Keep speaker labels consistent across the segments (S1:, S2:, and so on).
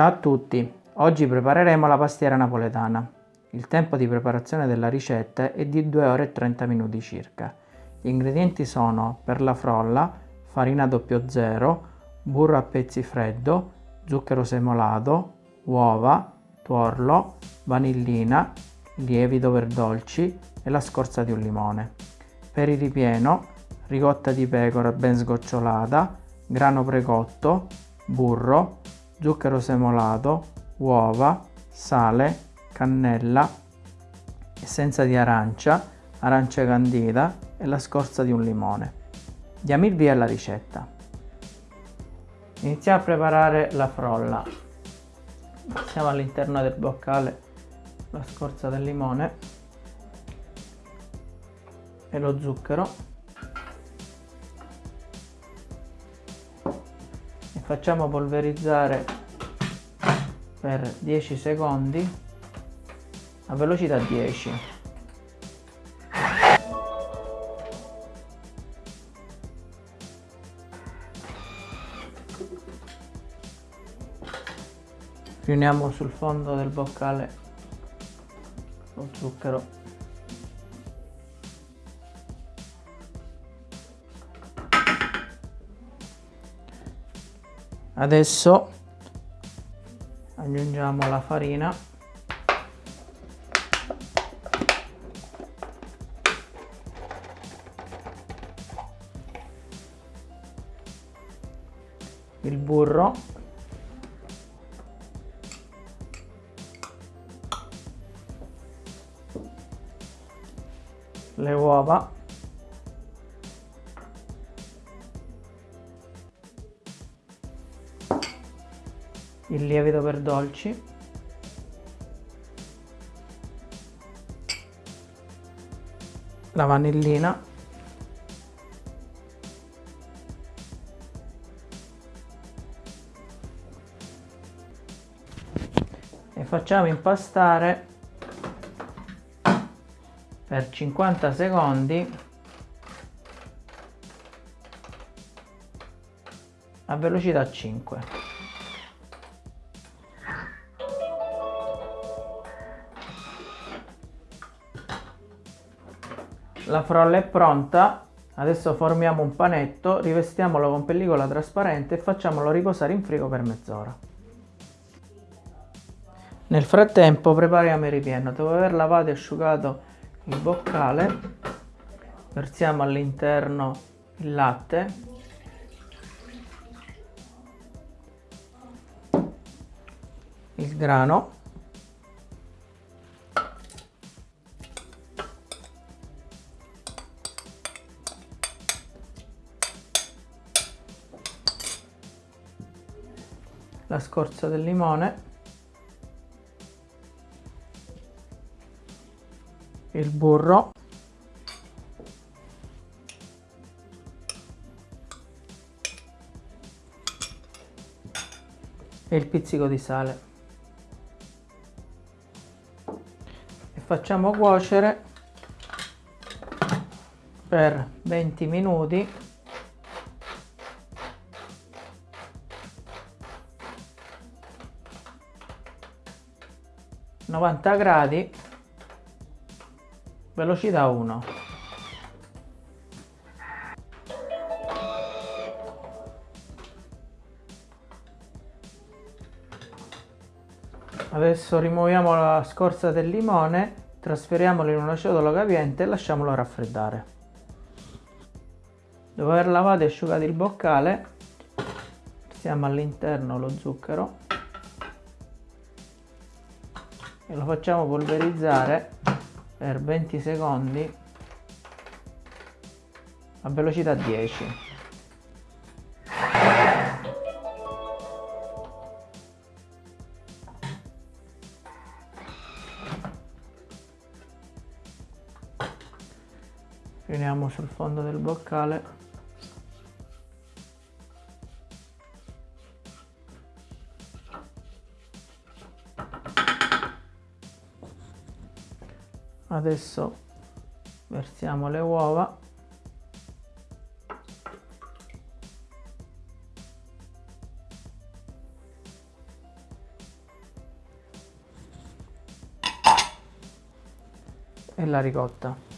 S1: Ciao a tutti, oggi prepareremo la pastiera napoletana. Il tempo di preparazione della ricetta è di 2 ore e 30 minuti circa. Gli ingredienti sono per la frolla, farina 00, burro a pezzi freddo, zucchero semolato, uova, tuorlo, vanillina, lievito per dolci e la scorza di un limone. Per il ripieno, ricotta di pecora ben sgocciolata, grano precotto, burro, zucchero semolato, uova, sale, cannella, essenza di arancia, arancia candida e la scorza di un limone. Diamo il via alla ricetta. Iniziamo a preparare la frolla. Mettiamo all'interno del boccale la scorza del limone e lo zucchero facciamo polverizzare per 10 secondi a velocità 10 riuniamo sul fondo del boccale lo zucchero adesso aggiungiamo la farina. Il burro. Le uova il lievito per dolci. La vanillina. E facciamo impastare per 50 secondi. A velocità 5 la frolla è pronta. Adesso formiamo un panetto rivestiamolo con pellicola trasparente e facciamolo riposare in frigo per mezz'ora. Nel frattempo prepariamo il ripieno. Dopo aver lavato e asciugato il boccale versiamo all'interno il latte. Il grano la scorza del limone il burro e il pizzico di sale. E facciamo cuocere per 20 minuti 90 gradi velocità 1 adesso rimuoviamo la scorza del limone trasferiamolo in una ciotola capiente e lasciamolo raffreddare. Dopo aver lavato e asciugato il boccale versiamo all'interno lo zucchero e lo facciamo polverizzare per 20 secondi a velocità 10 finiamo sul fondo del boccale adesso versiamo le uova. E la ricotta.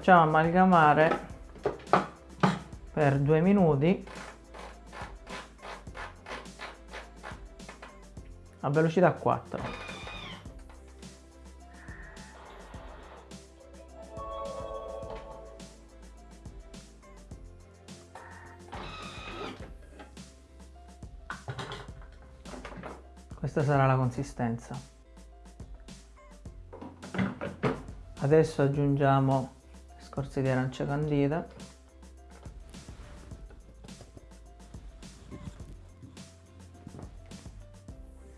S1: Facciamo amalgamare per due minuti. A velocità 4 questa sarà la consistenza. Adesso aggiungiamo scorze di arancia candida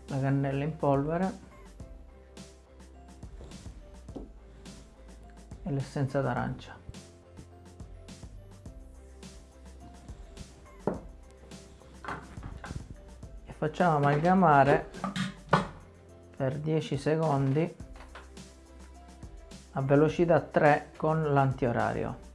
S1: la cannella in polvere. E l'essenza d'arancia. E facciamo amalgamare per 10 secondi a velocità 3 con l'antiorario.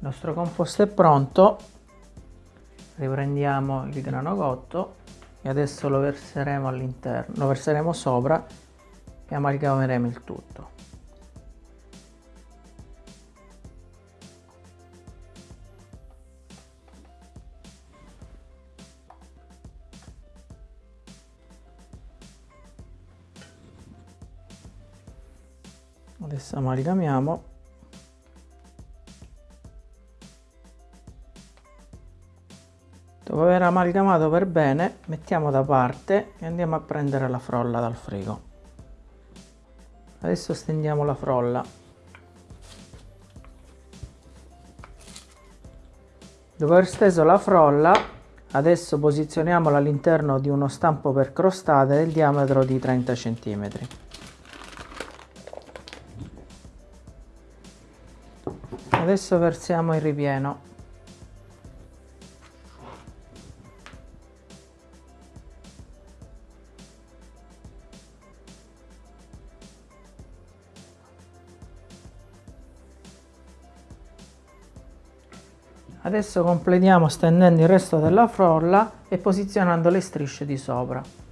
S1: Il nostro composto è pronto, riprendiamo il grano cotto e adesso lo verseremo all'interno, lo verseremo sopra e amalgameremo il tutto. Adesso amalgamiamo. Dopo aver amalgamato per bene mettiamo da parte e andiamo a prendere la frolla dal frigo. Adesso stendiamo la frolla. Dopo aver steso la frolla adesso posizioniamola all'interno di uno stampo per crostate del diametro di 30 cm adesso versiamo il ripieno Adesso completiamo stendendo il resto della frolla e posizionando le strisce di sopra.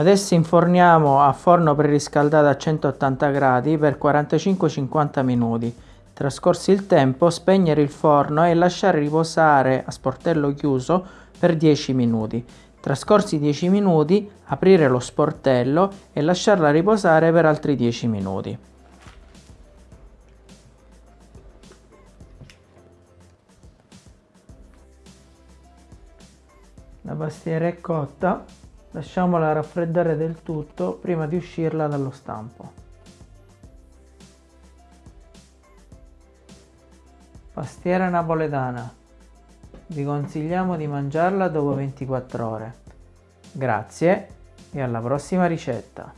S1: Adesso inforniamo a forno preriscaldato a 180 gradi per 45-50 minuti. Trascorsi il tempo, spegnere il forno e lasciare riposare a sportello chiuso per 10 minuti. Trascorsi 10 minuti, aprire lo sportello e lasciarla riposare per altri 10 minuti. La pastiera è cotta Lasciamola raffreddare del tutto prima di uscirla dallo stampo. Pastiera napoletana. Vi consigliamo di mangiarla dopo 24 ore. Grazie e alla prossima ricetta!